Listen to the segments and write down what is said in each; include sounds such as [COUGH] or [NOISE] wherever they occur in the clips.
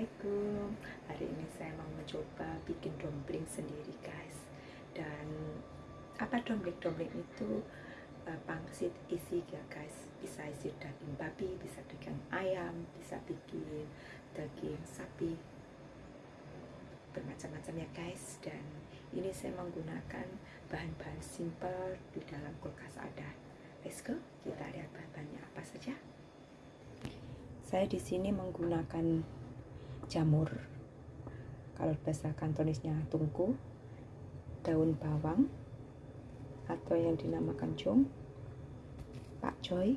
Assalamualaikum. Hari ini saya mau mencoba bikin dumpling sendiri guys. Dan apa dumpling-dumpling itu? Uh, pangsit isi ya guys. Bisa isi daging babi, bisa daging ayam, bisa bikin daging sapi. Bermacam-macam ya guys. Dan ini saya menggunakan bahan-bahan simple di dalam kulkas ada. Let's go, kita lihat bahan-bahannya apa saja. Saya di sini menggunakan jamur. Kalau bahasa kantonisnya tungku daun bawang atau yang dinamakan cung pakcoy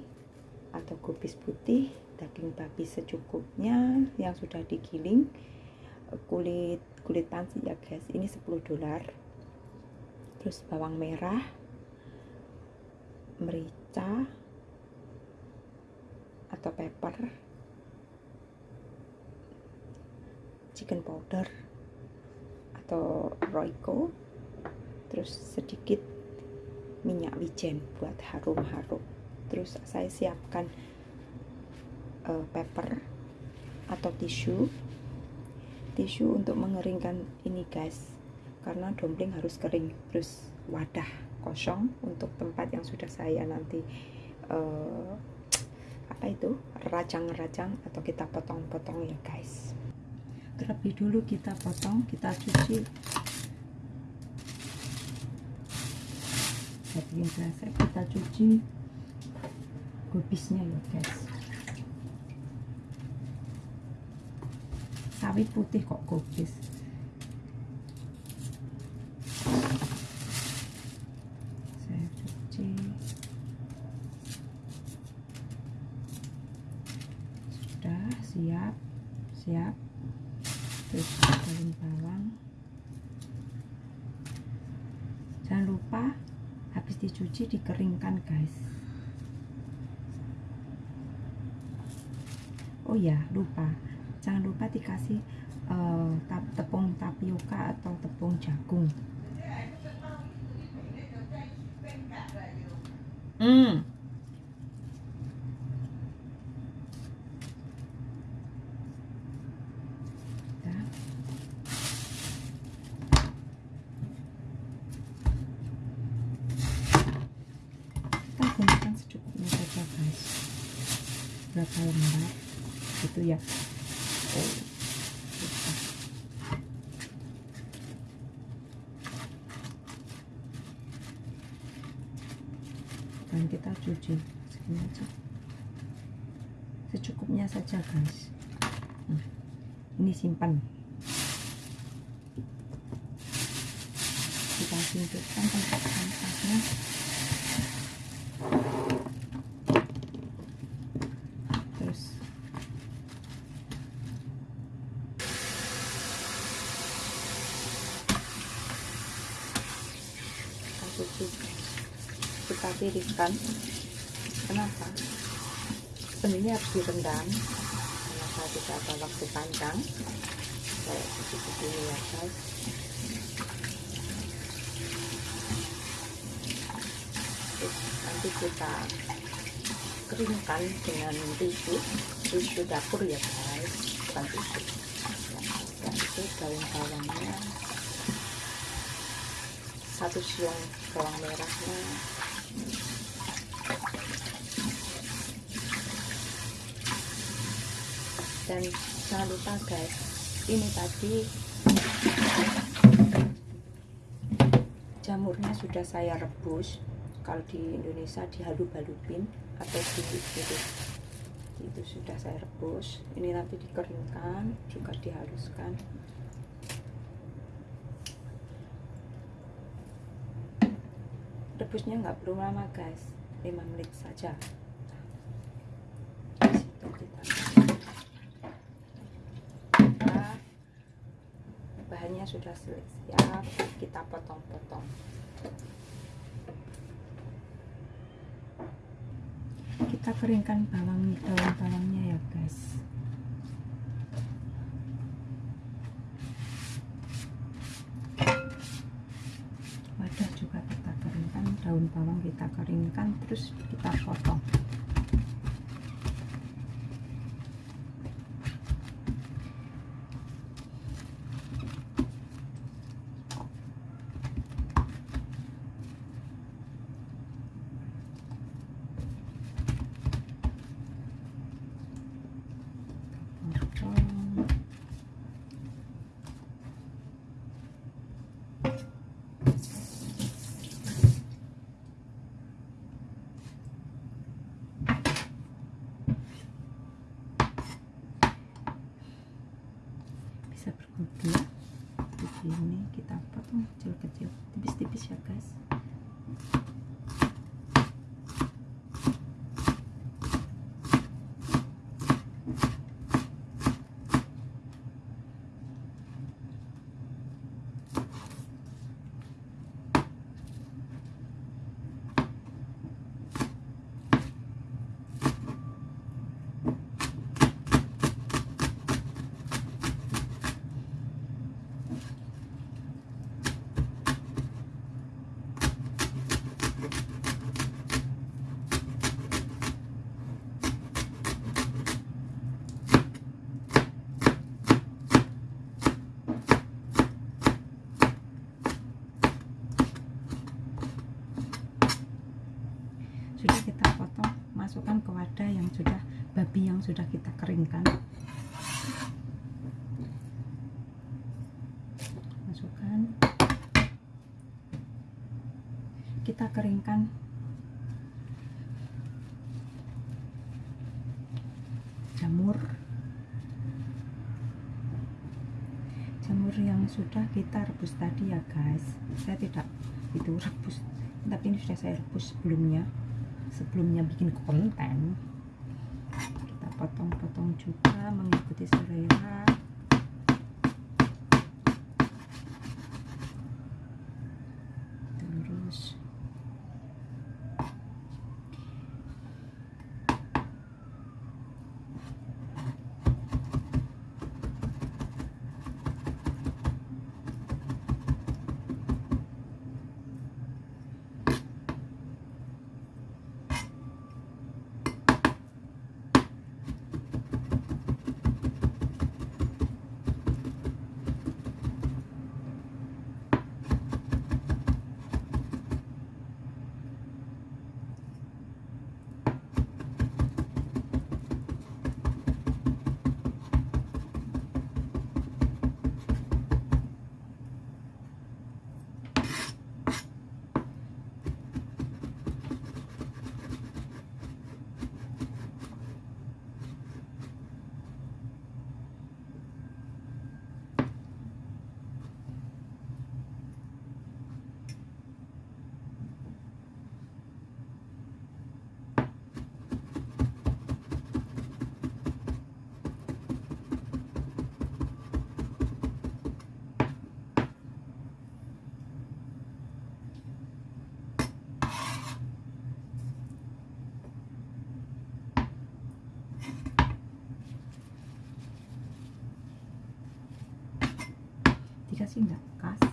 atau kubis putih daging babi secukupnya yang sudah digiling kulit kulit pansi ya guys ini 10 dolar. Terus bawang merah merica atau pepper chicken powder atau royco. Terus sedikit minyak wijen buat harum-harum. Terus saya siapkan uh, pepper atau tisu. Tisu untuk mengeringkan ini guys karena dumpling harus kering terus wadah kosong untuk tempat yang sudah saya nanti uh, [TSK] apa itu? Rajang-rajang atau kita potong-potong ya guys terlebih dulu kita potong kita cuci. Daging kresek kita cuci. Kubisnya ya guys. Sawit putih kok kubis saya cuci. Sudah siap. Siap terus daun bawang jangan lupa habis dicuci dikeringkan guys. Oh ya lupa. Jangan lupa dikasih uh, tepung tapioka atau tepung jagung. Hmm gunakan secukupnya saja guys berapa lembar itu ya. Dan kita cuci segini aja. Secukupnya saja guys. Nah, ini simpan. Kita simpan tempat sampahnya cuci kita tiriskan kenapa? Benihnya harus direndam. Karena saya tidak ada waktu panjang? Cuci begini ya guys. Nanti kita keringkan dengan tisu tisu dapur ya guys. Bukan tisu. Dan itu daun bawangnya satu siung bawang merahnya dan jangan lupa guys. Ini tadi jamurnya sudah saya rebus. Kalau di Indonesia dihalu-balupin atau di gitu itu sudah saya rebus. Ini nanti dikeringkan juga dihaluskan. Rebusnya nggak perlu lama guys. 5 menit saja nah, sudah siap kita potong-potong. Kita keringkan bawang daun bawangnya ya guys. Wadah juga kita keringkan daun bawang kita keringkan terus kita potong bisa berguna di sini kita potong kecil-kecil tipis-tipis ya guys sudah kita potong wadah yang sudah babi yang sudah kita keringkan. Masukkan. Kita keringkan. Jamur. Jamur yang sudah kita rebus tadi ya guys. Saya tidak itu rebus tapi ini sudah saya rebus sebelumnya sebelumnya bikin konten. Kita potong-potong juga mengikuti selera terus dikasih nggak kasih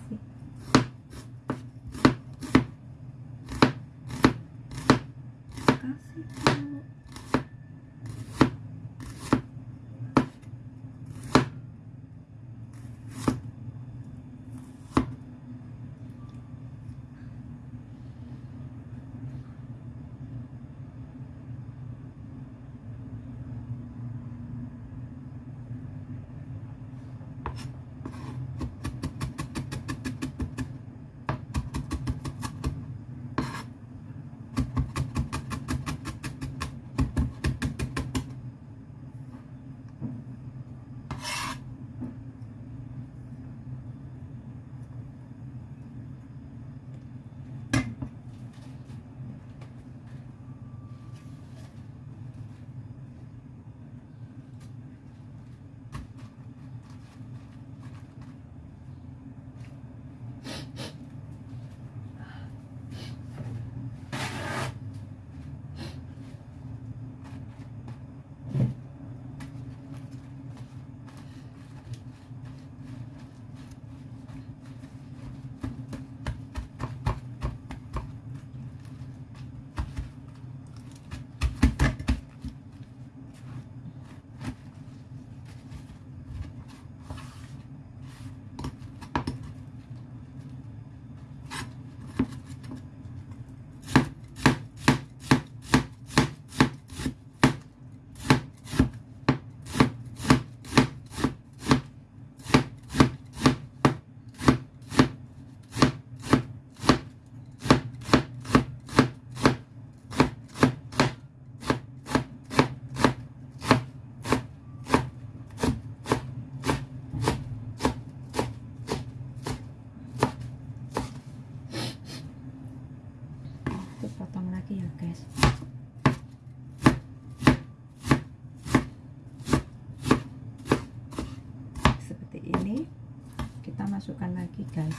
masukkan lagi guys.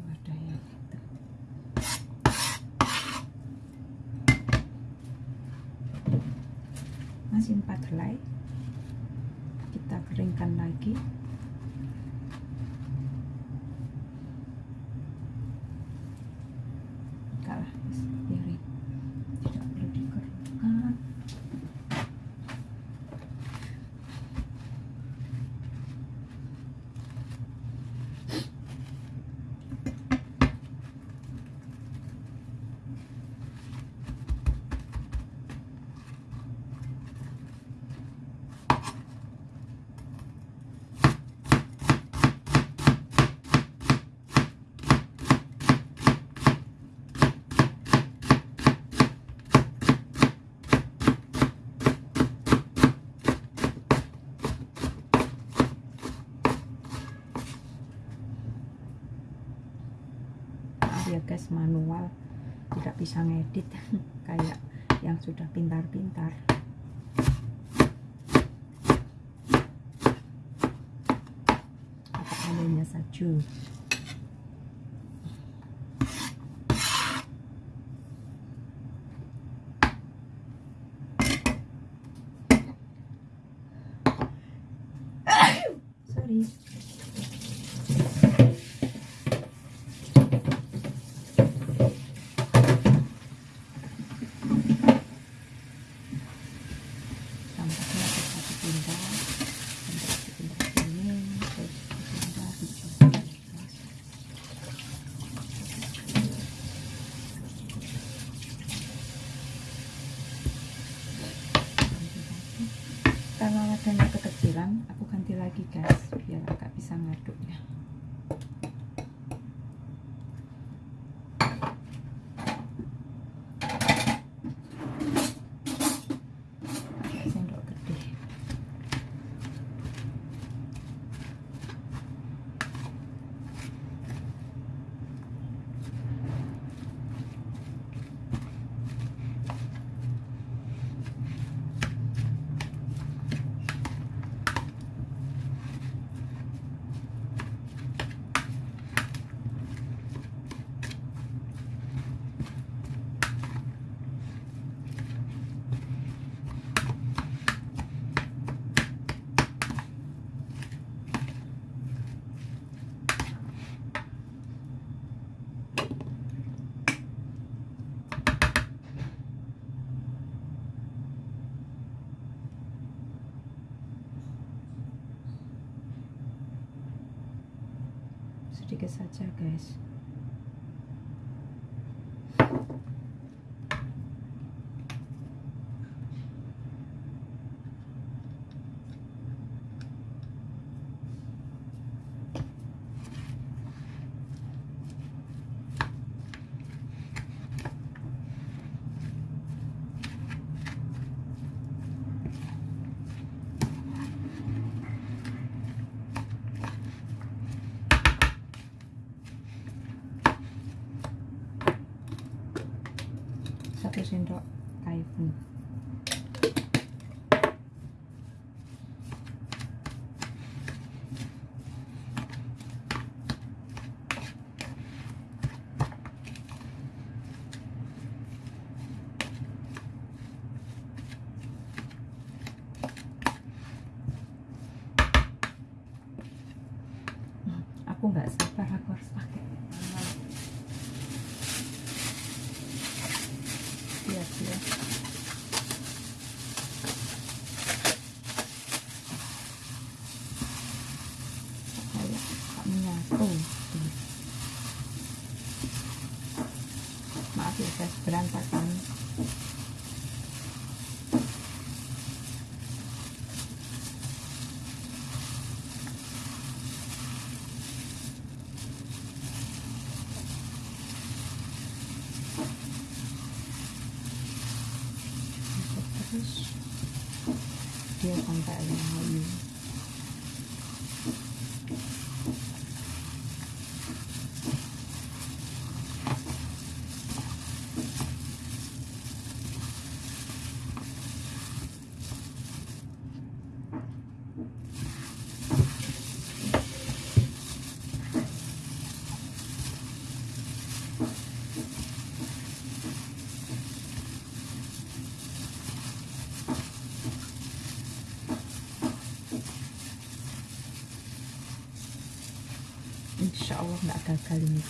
Wadahnya gitu. Masih empat helai. Kita keringkan lagi kalah piring tidak perlu dikeringkan maaf ya guys manual tidak bisa ngedit [LAUGHS] kayak yang sudah pintar-pintar. Apa adanya saja diga saja guys está cayendo iPhone. Oh. Nggak gagal ini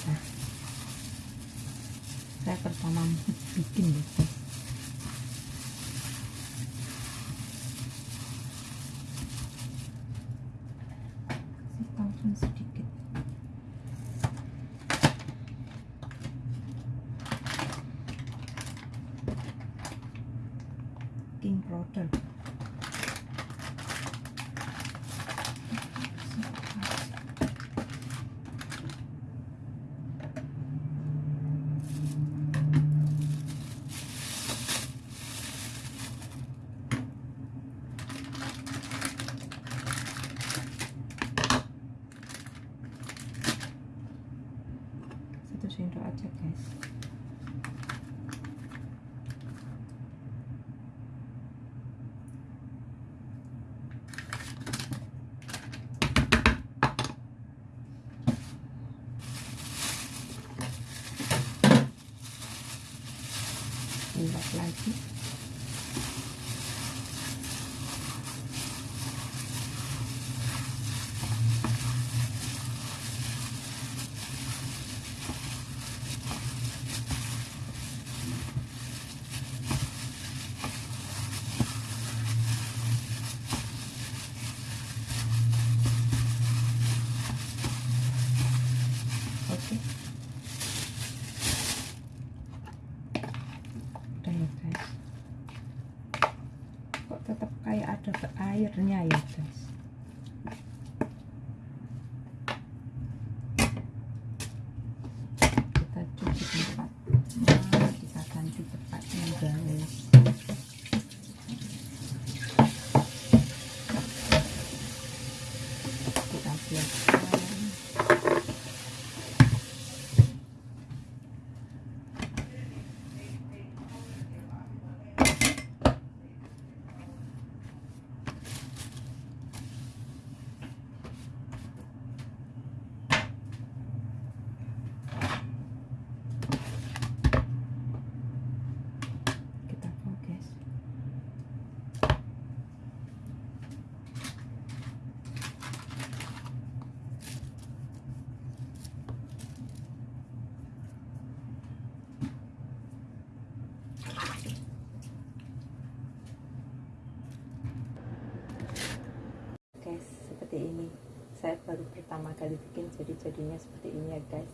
pertama kali bikin jadi jadinya seperti ini ya guys.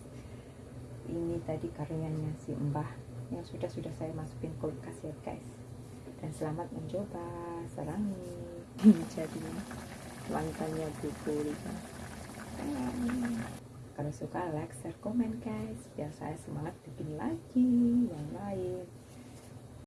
Ini tadi karyanya si mbah yang sudah sudah saya masukin kulkas ya guys. Dan selamat mencoba. Serangi [LAUGHS] jadi mantannya Bu Pulita kalau suka like share komen guys. Biar saya semangat bikin lagi yang lain